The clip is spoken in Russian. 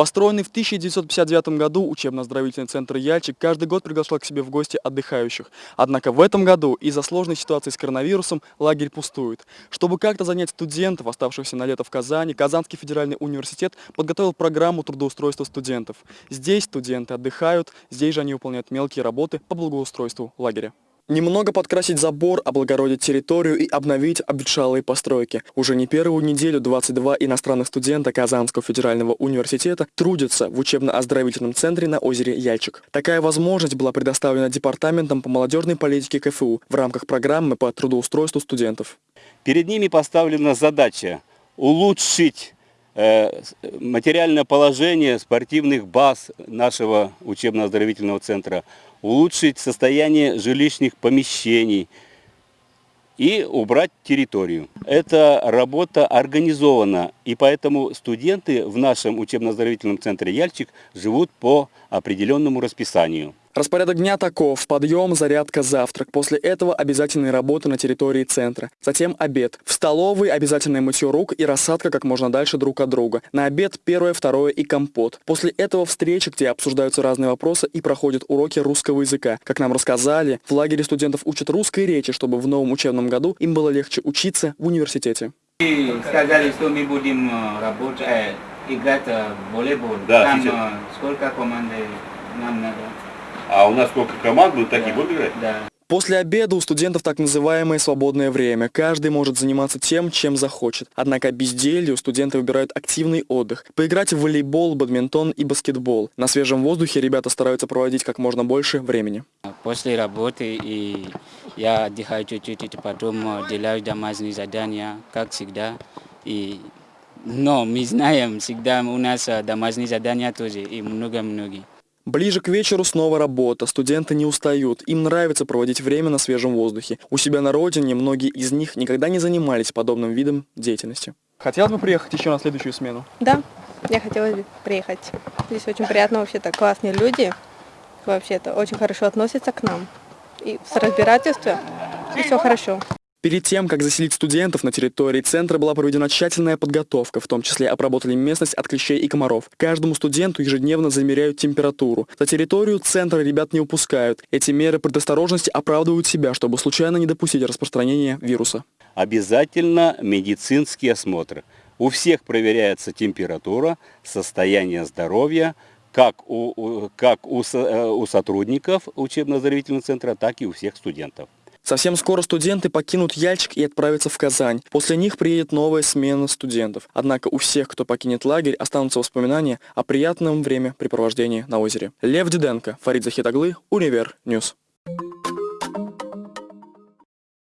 Построенный в 1959 году учебно-оздоровительный центр «Яльчик» каждый год приглашал к себе в гости отдыхающих. Однако в этом году из-за сложной ситуации с коронавирусом лагерь пустует. Чтобы как-то занять студентов, оставшихся на лето в Казани, Казанский федеральный университет подготовил программу трудоустройства студентов. Здесь студенты отдыхают, здесь же они выполняют мелкие работы по благоустройству лагеря. Немного подкрасить забор, облагородить территорию и обновить обветшалые постройки. Уже не первую неделю 22 иностранных студента Казанского федерального университета трудятся в учебно-оздоровительном центре на озере Яльчик. Такая возможность была предоставлена Департаментом по молодежной политике КФУ в рамках программы по трудоустройству студентов. Перед ними поставлена задача улучшить материальное положение спортивных баз нашего учебно-оздоровительного центра, улучшить состояние жилищных помещений и убрать территорию. Эта работа организована, и поэтому студенты в нашем учебно-оздоровительном центре «Яльчик» живут по определенному расписанию. Распорядок дня таков. Подъем, зарядка, завтрак. После этого обязательные работы на территории центра. Затем обед. В столовой обязательное мытье рук и рассадка как можно дальше друг от друга. На обед первое, второе и компот. После этого встречи, где обсуждаются разные вопросы и проходят уроки русского языка. Как нам рассказали, в лагере студентов учат русской речи, чтобы в новом учебном году им было легче учиться в университете. И сказали, что мы будем работать, э, играть в волейбол. Да, Там сейчас. сколько команд нам надо? А у нас сколько команд будут такие, будут играть? Да. После обеда у студентов так называемое свободное время. Каждый может заниматься тем, чем захочет. Однако безделью студенты выбирают активный отдых. Поиграть в волейбол, бадминтон и баскетбол. На свежем воздухе ребята стараются проводить как можно больше времени. После работы и я отдыхаю чуть-чуть, потом делаю домашние задания, как всегда. И, но мы знаем, всегда у нас домашние задания тоже и много-много. Ближе к вечеру снова работа. Студенты не устают. Им нравится проводить время на свежем воздухе. У себя на родине многие из них никогда не занимались подобным видом деятельности. Хотелось бы приехать еще на следующую смену? Да, я хотела бы приехать. Здесь очень приятно, вообще-то классные люди. Вообще-то очень хорошо относятся к нам. И с разбирательством, и все хорошо. Перед тем, как заселить студентов на территории центра, была проведена тщательная подготовка, в том числе обработали местность от клещей и комаров. Каждому студенту ежедневно замеряют температуру. За территорию центра ребят не упускают. Эти меры предосторожности оправдывают себя, чтобы случайно не допустить распространения вируса. Обязательно медицинский осмотр. У всех проверяется температура, состояние здоровья, как у, как у, э, у сотрудников учебно-оздоровительного центра, так и у всех студентов. Совсем скоро студенты покинут Яльчик и отправятся в Казань. После них приедет новая смена студентов. Однако у всех, кто покинет лагерь, останутся воспоминания о приятном времяпрепровождении на озере. Лев Диденко, Фарид Захитоглы, Univer News.